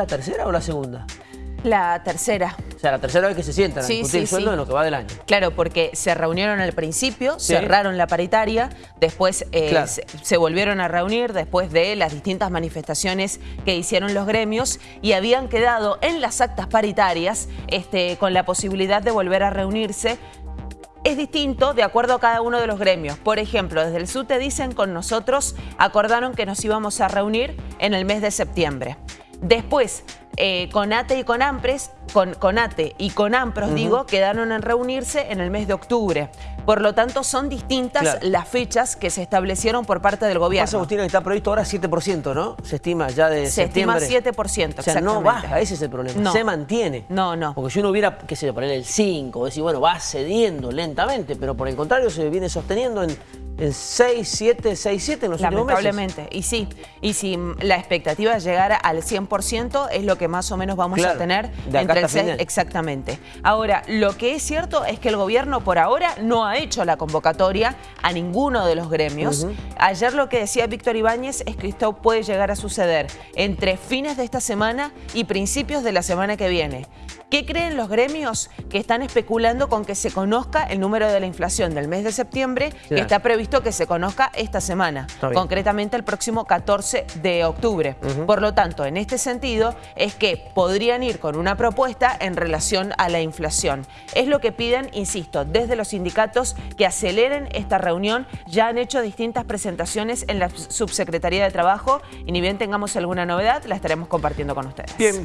la tercera o la segunda? La tercera. O sea, la tercera vez que se sientan a discutir el sueldo de lo que va del año. Claro, porque se reunieron al principio, cerraron la paritaria, después eh, se, volvieron a reunir después de las distintas manifestaciones que hicieron los gremios y habían quedado en las actas paritarias este, con la posibilidad de volver a reunirse es distinto de acuerdo a cada uno de los gremios. Por ejemplo, desde el SUTE dicen con nosotros acordaron que nos íbamos a reunir en el mes de septiembre. Después, eh, Conate y Conampres, con Conate y Conampros, digo, quedaron en reunirse en el mes de octubre. Por lo tanto, son distintas las fechas que se establecieron por parte del gobierno. Pasa, Agustín, que está previsto ahora 7%, ¿no? Se estima ya de se septiembre. Se estima 7%, O sea, no baja, ese es el problema. Se mantiene. No, no. Porque si uno hubiera, qué sé yo, poner el 5, decir, bueno, va cediendo lentamente, pero por el contrario se viene sosteniendo en en 6, 7, 6, 7 en los últimos meses. Lamentablemente, y sí. Y si la expectativa es llegar al 100%, es lo que más o menos vamos a tener entre el 6, Exactamente. Ahora, lo que es cierto es que el gobierno por ahora no ha hecho la convocatoria a ninguno de los gremios. Ayer lo que decía Víctor Ibáñez es que esto puede llegar a suceder entre fines de esta semana y principios de la semana que viene. ¿Qué creen los gremios que están especulando con que se conozca el número de la inflación del mes de septiembre, que está previsto que se conozca esta semana, concretamente el próximo 14 de octubre? Por lo tanto, en este sentido, es que podrían ir con una propuesta en relación a la inflación. Es lo que piden, insisto, desde los sindicatos que aceleren esta reunión. Ya han hecho distintas presentaciones en la Subsecretaría de Trabajo y ni bien tengamos alguna novedad, la estaremos compartiendo con ustedes.